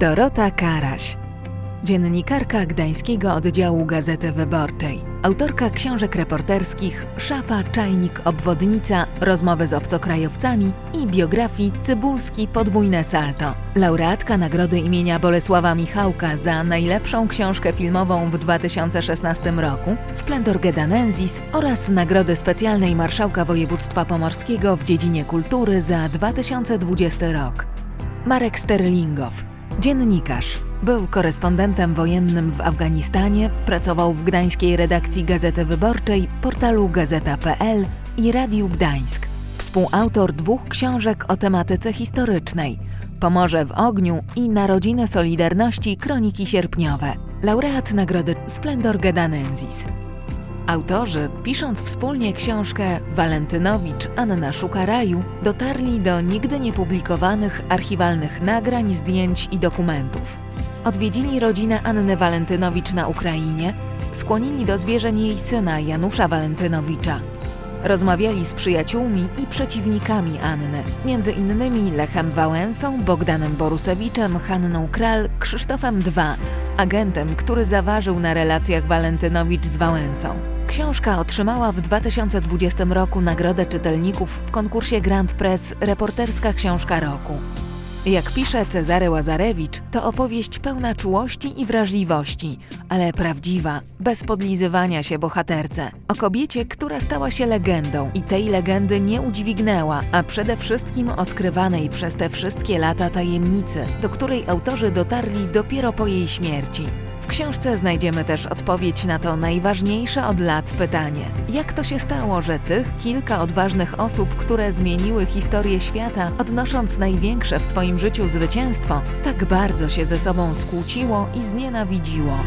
Dorota Karaś, dziennikarka gdańskiego oddziału Gazety Wyborczej, autorka książek reporterskich Szafa, Czajnik, Obwodnica, Rozmowy z obcokrajowcami i biografii Cybulski Podwójne Salto, laureatka nagrody imienia Bolesława Michałka za najlepszą książkę filmową w 2016 roku, Splendor Gedanensis oraz nagrody specjalnej Marszałka Województwa Pomorskiego w dziedzinie kultury za 2020 rok. Marek Sterlingow, dziennikarz. Był korespondentem wojennym w Afganistanie, pracował w gdańskiej redakcji Gazety Wyborczej, portalu gazeta.pl i Radiu Gdańsk. Współautor dwóch książek o tematyce historycznej Pomorze w ogniu i Narodziny Solidarności Kroniki Sierpniowe. Laureat nagrody Splendor Gedanensis. Autorzy, pisząc wspólnie książkę Walentynowicz Anna Szuka Raju, dotarli do nigdy niepublikowanych archiwalnych nagrań, zdjęć i dokumentów. Odwiedzili rodzinę Anny Walentynowicz na Ukrainie, skłonili do zwierzeń jej syna Janusza Walentynowicza. Rozmawiali z przyjaciółmi i przeciwnikami Anny, między innymi Lechem Wałęsą, Bogdanem Borusewiczem, Hanną Kral, Krzysztofem II, agentem, który zaważył na relacjach Walentynowicz z Wałęsą. Książka otrzymała w 2020 roku Nagrodę Czytelników w konkursie Grand Press Reporterska Książka Roku. Jak pisze Cezary Łazarewicz, to opowieść pełna czułości i wrażliwości, ale prawdziwa, bez podlizywania się bohaterce. O kobiecie, która stała się legendą i tej legendy nie udźwignęła, a przede wszystkim o skrywanej przez te wszystkie lata tajemnicy, do której autorzy dotarli dopiero po jej śmierci. Książce znajdziemy też odpowiedź na to najważniejsze od lat pytanie: jak to się stało, że tych kilka odważnych osób, które zmieniły historię świata, odnosząc największe w swoim życiu zwycięstwo, tak bardzo się ze sobą skłóciło i znienawidziło?